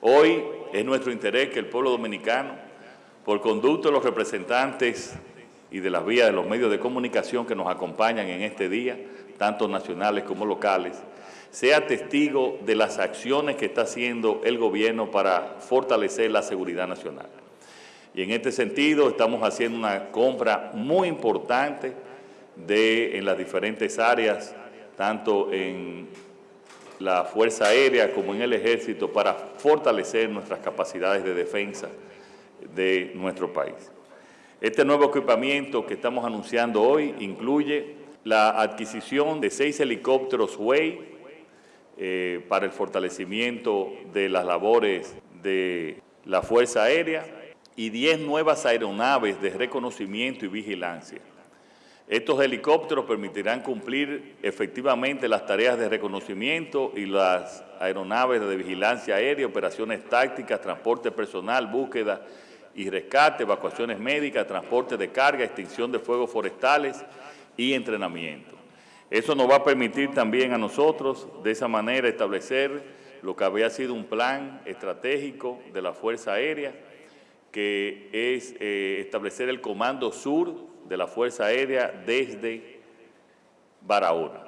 Hoy es nuestro interés que el pueblo dominicano, por conducto de los representantes y de las vías de los medios de comunicación que nos acompañan en este día, tanto nacionales como locales, sea testigo de las acciones que está haciendo el gobierno para fortalecer la seguridad nacional. Y en este sentido estamos haciendo una compra muy importante en las diferentes áreas, tanto en la Fuerza Aérea como en el Ejército, para fortalecer nuestras capacidades de defensa de nuestro país. Este nuevo equipamiento que estamos anunciando hoy incluye la adquisición de seis helicópteros Way eh, para el fortalecimiento de las labores de la Fuerza Aérea y 10 nuevas aeronaves de reconocimiento y vigilancia. Estos helicópteros permitirán cumplir efectivamente las tareas de reconocimiento y las aeronaves de vigilancia aérea, operaciones tácticas, transporte personal, búsqueda y rescate, evacuaciones médicas, transporte de carga, extinción de fuegos forestales y entrenamiento. Eso nos va a permitir también a nosotros, de esa manera, establecer lo que había sido un plan estratégico de la Fuerza Aérea, que es eh, establecer el Comando Sur de la Fuerza Aérea desde Barahona,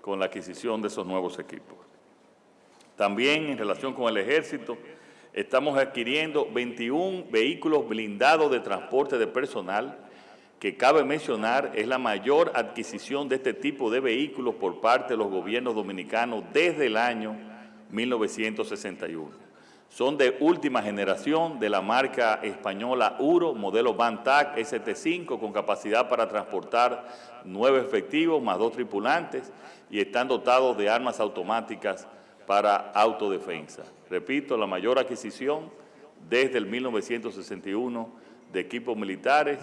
con la adquisición de esos nuevos equipos. También en relación con el Ejército, estamos adquiriendo 21 vehículos blindados de transporte de personal, que cabe mencionar es la mayor adquisición de este tipo de vehículos por parte de los gobiernos dominicanos desde el año 1961. Son de última generación de la marca española Uro, modelo Bantac ST5, con capacidad para transportar nueve efectivos más dos tripulantes y están dotados de armas automáticas para autodefensa. Repito, la mayor adquisición desde el 1961 de equipos militares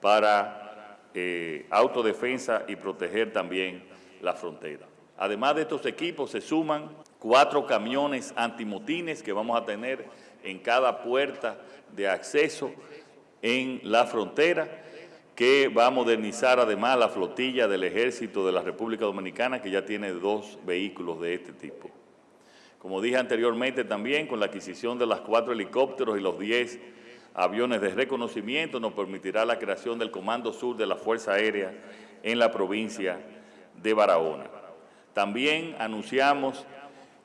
para eh, autodefensa y proteger también la frontera. Además de estos equipos se suman cuatro camiones antimotines que vamos a tener en cada puerta de acceso en la frontera, que va a modernizar además la flotilla del Ejército de la República Dominicana, que ya tiene dos vehículos de este tipo. Como dije anteriormente también, con la adquisición de los cuatro helicópteros y los diez aviones de reconocimiento, nos permitirá la creación del Comando Sur de la Fuerza Aérea en la provincia de Barahona. También anunciamos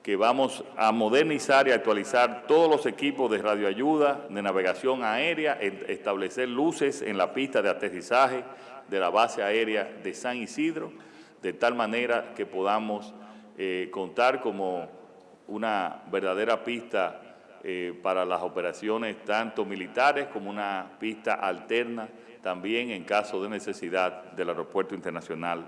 que vamos a modernizar y actualizar todos los equipos de radioayuda, de navegación aérea, establecer luces en la pista de aterrizaje de la base aérea de San Isidro, de tal manera que podamos eh, contar como una verdadera pista eh, para las operaciones tanto militares como una pista alterna también en caso de necesidad del Aeropuerto Internacional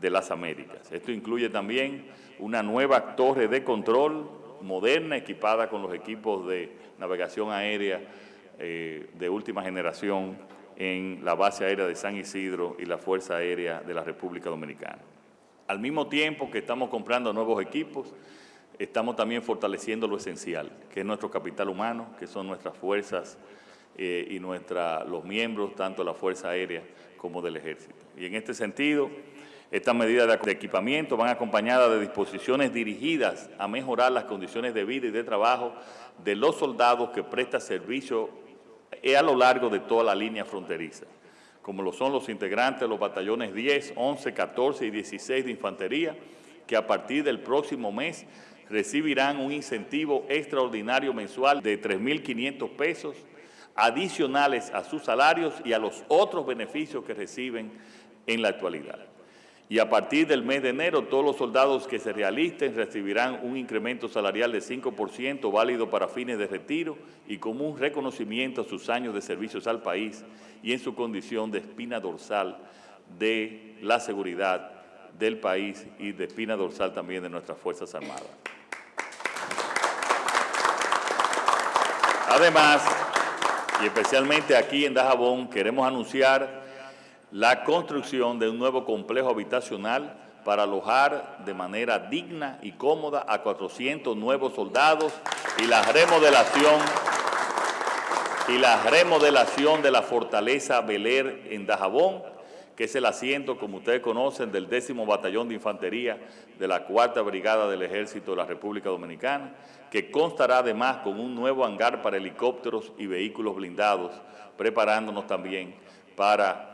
de las Américas. Esto incluye también una nueva torre de control moderna equipada con los equipos de navegación aérea eh, de última generación en la base aérea de San Isidro y la Fuerza Aérea de la República Dominicana. Al mismo tiempo que estamos comprando nuevos equipos, estamos también fortaleciendo lo esencial, que es nuestro capital humano, que son nuestras fuerzas eh, y nuestra, los miembros, tanto de la Fuerza Aérea como del Ejército. Y en este sentido, estas medidas de equipamiento van acompañadas de disposiciones dirigidas a mejorar las condiciones de vida y de trabajo de los soldados que prestan servicio a lo largo de toda la línea fronteriza, como lo son los integrantes de los batallones 10, 11, 14 y 16 de infantería, que a partir del próximo mes recibirán un incentivo extraordinario mensual de 3.500 pesos adicionales a sus salarios y a los otros beneficios que reciben en la actualidad y a partir del mes de enero todos los soldados que se realisten recibirán un incremento salarial de 5% válido para fines de retiro y como un reconocimiento a sus años de servicios al país y en su condición de espina dorsal de la seguridad del país y de espina dorsal también de nuestras Fuerzas Armadas. Además, y especialmente aquí en Dajabón, queremos anunciar la construcción de un nuevo complejo habitacional para alojar de manera digna y cómoda a 400 nuevos soldados y la remodelación y la remodelación de la fortaleza Beler en Dajabón, que es el asiento, como ustedes conocen, del décimo batallón de infantería de la cuarta brigada del ejército de la República Dominicana, que constará además con un nuevo hangar para helicópteros y vehículos blindados, preparándonos también para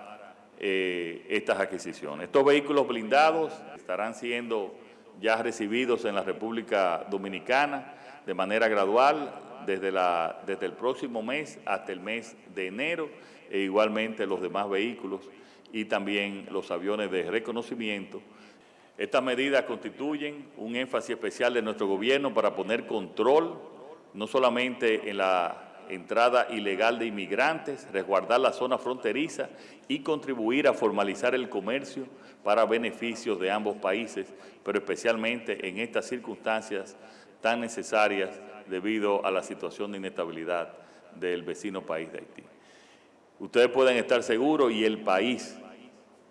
eh, estas adquisiciones. Estos vehículos blindados estarán siendo ya recibidos en la República Dominicana de manera gradual desde, la, desde el próximo mes hasta el mes de enero e igualmente los demás vehículos y también los aviones de reconocimiento. Estas medidas constituyen un énfasis especial de nuestro gobierno para poner control no solamente en la entrada ilegal de inmigrantes, resguardar la zona fronteriza y contribuir a formalizar el comercio para beneficios de ambos países, pero especialmente en estas circunstancias tan necesarias debido a la situación de inestabilidad del vecino país de Haití. Ustedes pueden estar seguros y el país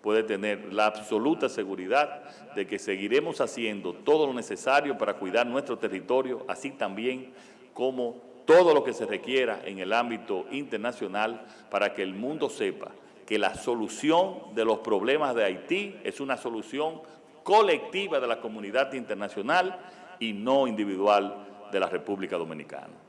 puede tener la absoluta seguridad de que seguiremos haciendo todo lo necesario para cuidar nuestro territorio, así también como todo lo que se requiera en el ámbito internacional para que el mundo sepa que la solución de los problemas de Haití es una solución colectiva de la comunidad internacional y no individual de la República Dominicana.